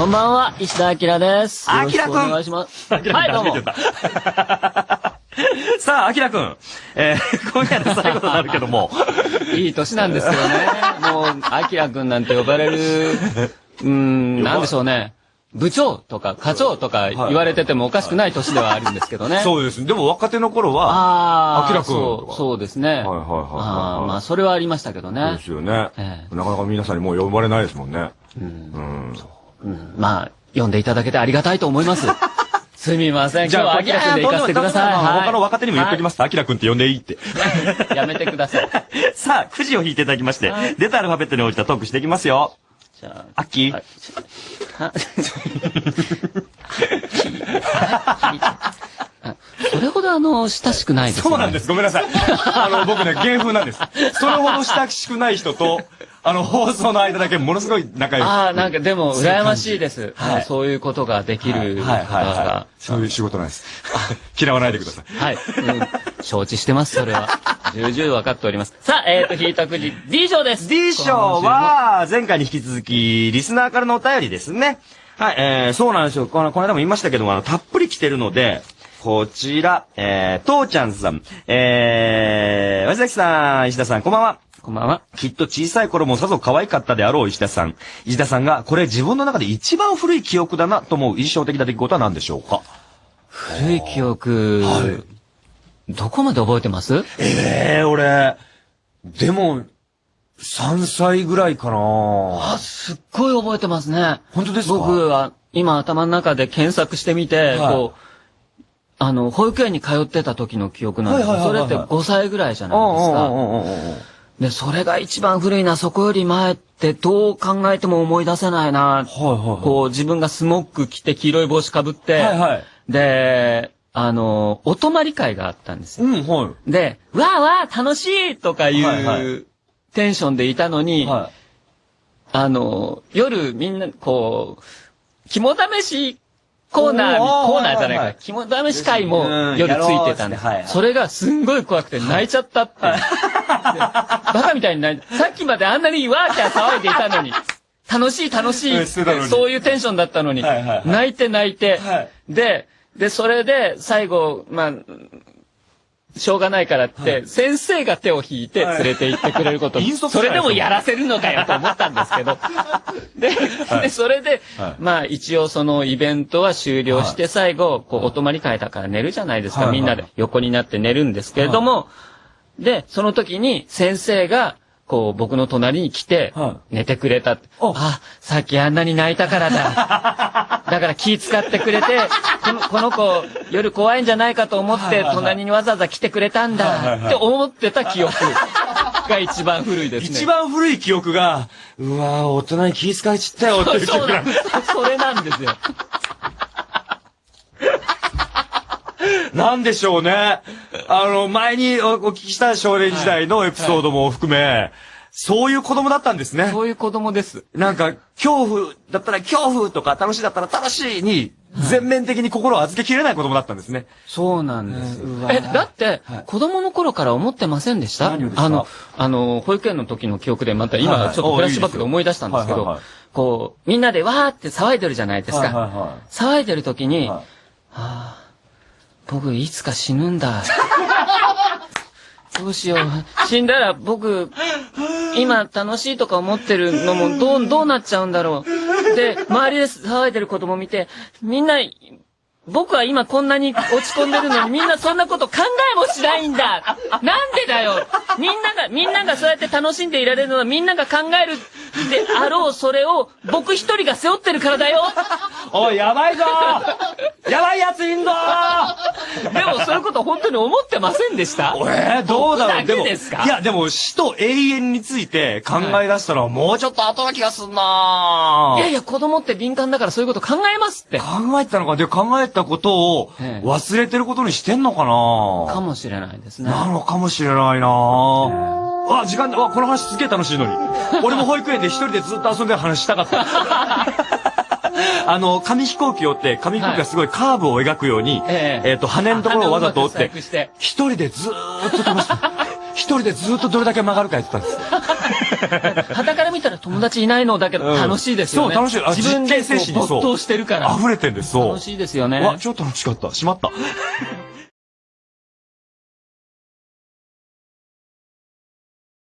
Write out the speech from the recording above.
こんばんは、石田明です。あきらくんよろしくお願いします。はい、どうも。さあ、あきらくん。えー、今夜で最後となるけども。いい年なんですよね。もう、あきらくんなんて呼ばれる、うーん、なんでしょうね。部長とか課長とか言われててもおかしくない年ではあるんですけどね。そうです。でも若手の頃は、ああ、あきらくんそう、そうですね。はいはいはいはいあーまあ、それはありましたけどねで。すよね。ええなかなか皆さんにもう呼ばれないですもんね。うんうん。うんまあ、呼んでいただけてありがたいと思います。すみません。じゃあ、今日はあきらくんで行かせてください。はい他の若手にも言っておきます。あきらくんって呼んでいいって。はいやめてください。さあ、くじを引いていただきましてはい、出たアルファベットに応じたトークしていきますよ。じゃアッキー それほどあの、親しくないですね。そうなんです。ごめんなさい。あの、僕ね、芸風なんです。それほど親しくない人と、あの、放送の間だけものすごい仲良く。ああ、なんかでも、羨ましいです。はいはいそういうことができるはい方はいはがい。。そういう仕事なんです。嫌わないでください。はい。うん承知してます、それは。重々分かっております。さあ、えっと、引いたくじ、D 賞です。D 賞は、前回に引き続き、リスナーからのお便りですね。はい、えー、そうなんですよ。この、この間も言いましたけども、あの、たっぷり来てるので、こちら、えー、とうちゃんさん、えー、わ崎さん、石田さん、こんばんは。こんばんは。きっと小さい頃もさぞ可愛かったであろう石田さん。石田さんが、これ自分の中で一番古い記憶だなと思う印象的な出来事は何でしょうか？古い記憶、どこまで覚えてます？ええー、俺、でも、3歳ぐらいかなあ、すっごい覚えてますね。本当ですか？僕は、今頭の中で検索してみて、はいこう、あの、保育園に通ってた時の記憶なんですはいはいはいはいそれって5歳ぐらいじゃうんないですか。で、それが一番古いな、そこより前ってどう考えても思い出せないな。はいはいはい。こう、自分がスモック着て黄色い帽子かぶって、はいはい。で、あの、お泊まり会があったんですよ。うん、はい。で、わーわー楽しいとかいう、テンションでいたのに、はあの、夜みんな、こう、肝試しコーナーコーナーじゃないか、肝試し会もうん。夜ついてたんです。それがすんごい怖くて泣いちゃったって。で バカみたいに泣いさっきまであんなにワーキャー騒いでいたのに、楽しい楽しいそういうテンションだったのに、泣いて泣いて、はい。で、で、それで最後、まあ、しょうがないからって、先生が手を引いて連れて行ってくれること、はいそれでもやらせるのかよと思ったんですけど。で、でそれで、はい。まあ一応そのイベントは終了して、最後、こう、お泊まり会だから寝るじゃないですか。はい。はいみんなで。横になって寝るんですけれども、で、その時に先生が、こう、僕の隣に来ては、寝てくれた。あ、さっきあんなに泣いたからだ。だから気使ってくれて、このこの子、夜怖いんじゃないかと思って、隣にわざわざ来てくれたんだって思ってた記憶が一番古いですね。一番古い記憶が、うわぁ、大人に気遣いちったよっていう記憶がそれなんですよ。なんでしょうね。あの、前におお聞きした少年時代のエピソードも含め、そういう子供だったんですね。そういう子供です。なんか、恐怖だったら恐怖とか楽しいだったら楽しいに、全面的に心を預けきれない子供だったんですね。そうなんですえ、だってはい、子供の頃から思ってませんでした？あの、あの、保育園の時の記憶でまた今ちょっとフラッシュバックで思い出したんですけどこう、みんなでわーって騒いでるじゃないですか。は騒いでる時に、いはあ、僕いつか死ぬんだ。どうしよう。死んだら僕、今楽しいとか思ってるのもどう、どうなっちゃうんだろう。で、周りで騒いでる子供見て、みんな、僕は今こんなに落ち込んでるのにみんなそんなこと考えもしないんだなんでだよみんなが、みんながそうやって楽しんでいられるのはみんなが考えるであろうそれを僕一人が背負ってるからだよ。おい、やばいぞ。やばいやついんぞ。でもそういうこと本当に思ってませんでした？えー、どうだろう。ですか？いや、でも死と永遠について考え出したらもうちょっと後な気がすんな。いやいや、子供って敏感だからそういうこと考えますって。考えてたのか。で、考えたことをええ。忘れてることにしてんのかな？かもしれないですね。なのかもしれないなあ、時間だ。わ、この話すげえ楽しいのに。俺も保育園で一人でずっと遊んでる話したかった。あの、紙飛行機を折って、紙飛行機がすごいカーブを描くように、えええっと、羽のところをわざと折って一人でずーっと飛ばして、一人でずーっとどれだけ曲がるかやってたんです。旗から見たら友達いないのだけどうん楽しいですよね。そう楽しいあ自分でこう没頭してるから。溢れてんです、そう。楽しいですよね。わ、超楽しかった。しまった。